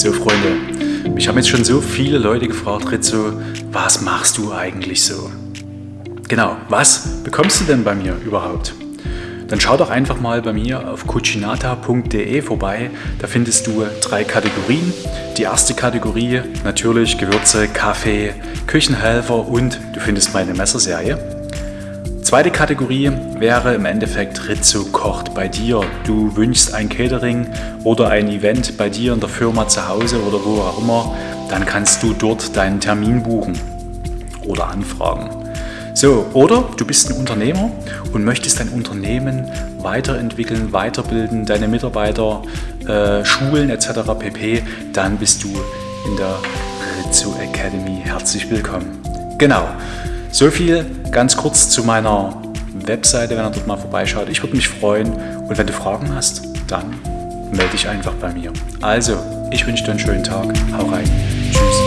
So Freunde, mich haben jetzt schon so viele Leute gefragt, Rizzo, was machst du eigentlich so? Genau, was bekommst du denn bei mir überhaupt? Dann schau doch einfach mal bei mir auf cucinata.de vorbei. Da findest du drei Kategorien. Die erste Kategorie natürlich Gewürze, Kaffee, Küchenhelfer und du findest meine Messerserie. Zweite Kategorie wäre im Endeffekt Rizzo kocht bei dir. Du wünschst ein Catering oder ein Event bei dir in der Firma zu Hause oder wo auch immer, dann kannst du dort deinen Termin buchen oder anfragen. So, oder du bist ein Unternehmer und möchtest dein Unternehmen weiterentwickeln, weiterbilden, deine Mitarbeiter äh, schulen etc. pp, dann bist du in der Rizzo Academy herzlich willkommen. Genau. So viel ganz kurz zu meiner Webseite, wenn ihr dort mal vorbeischaut. Ich würde mich freuen und wenn du Fragen hast, dann melde dich einfach bei mir. Also, ich wünsche dir einen schönen Tag. Hau rein. Tschüss.